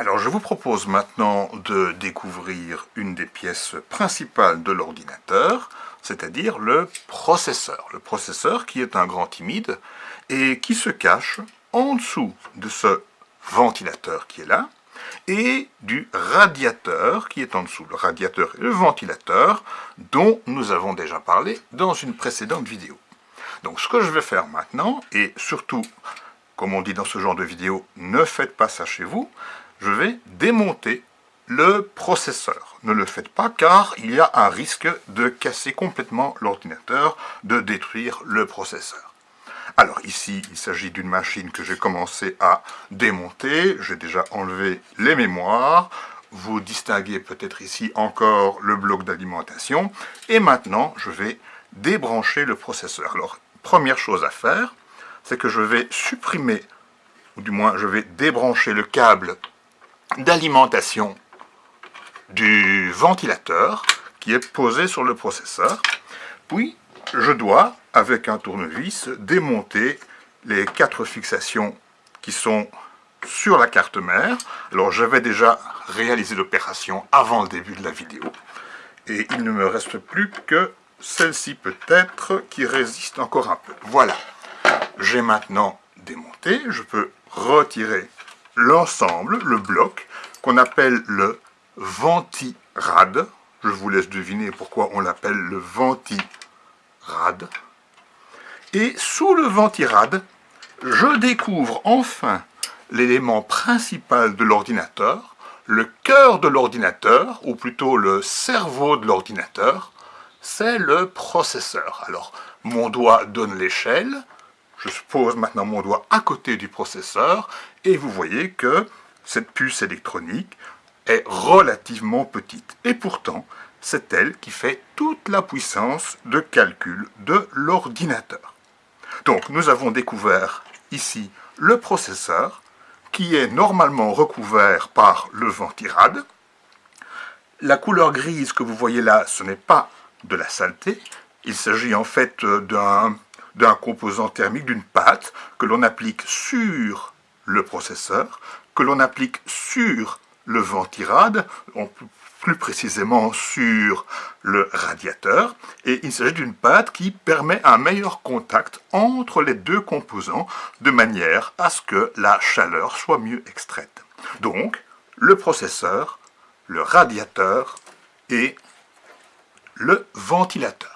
Alors je vous propose maintenant de découvrir une des pièces principales de l'ordinateur, c'est-à-dire le processeur. Le processeur qui est un grand timide et qui se cache en dessous de ce ventilateur qui est là et du radiateur qui est en dessous. Le radiateur et le ventilateur dont nous avons déjà parlé dans une précédente vidéo. Donc ce que je vais faire maintenant, et surtout, comme on dit dans ce genre de vidéo, ne faites pas ça chez vous, je vais démonter le processeur. Ne le faites pas car il y a un risque de casser complètement l'ordinateur, de détruire le processeur. Alors ici, il s'agit d'une machine que j'ai commencé à démonter. J'ai déjà enlevé les mémoires. Vous distinguez peut-être ici encore le bloc d'alimentation. Et maintenant, je vais débrancher le processeur. Alors, première chose à faire, c'est que je vais supprimer, ou du moins je vais débrancher le câble d'alimentation du ventilateur qui est posé sur le processeur. Puis, je dois, avec un tournevis, démonter les quatre fixations qui sont sur la carte mère. Alors, j'avais déjà réalisé l'opération avant le début de la vidéo. Et il ne me reste plus que celle-ci peut-être qui résiste encore un peu. Voilà. J'ai maintenant démonté. Je peux retirer l'ensemble, le bloc, qu'on appelle le ventirad. Je vous laisse deviner pourquoi on l'appelle le ventirad. Et sous le ventirad, je découvre enfin l'élément principal de l'ordinateur, le cœur de l'ordinateur, ou plutôt le cerveau de l'ordinateur, c'est le processeur. Alors, mon doigt donne l'échelle, je pose maintenant mon doigt à côté du processeur, et vous voyez que cette puce électronique est relativement petite. Et pourtant, c'est elle qui fait toute la puissance de calcul de l'ordinateur. Donc, nous avons découvert ici le processeur, qui est normalement recouvert par le ventirad. La couleur grise que vous voyez là, ce n'est pas de la saleté, il s'agit en fait d'un composant thermique, d'une pâte que l'on applique sur le processeur, que l'on applique sur le ventirad, plus précisément sur le radiateur, et il s'agit d'une pâte qui permet un meilleur contact entre les deux composants, de manière à ce que la chaleur soit mieux extraite. Donc, le processeur, le radiateur et le ventilateur.